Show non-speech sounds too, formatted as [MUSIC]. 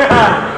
Yeah. [LAUGHS]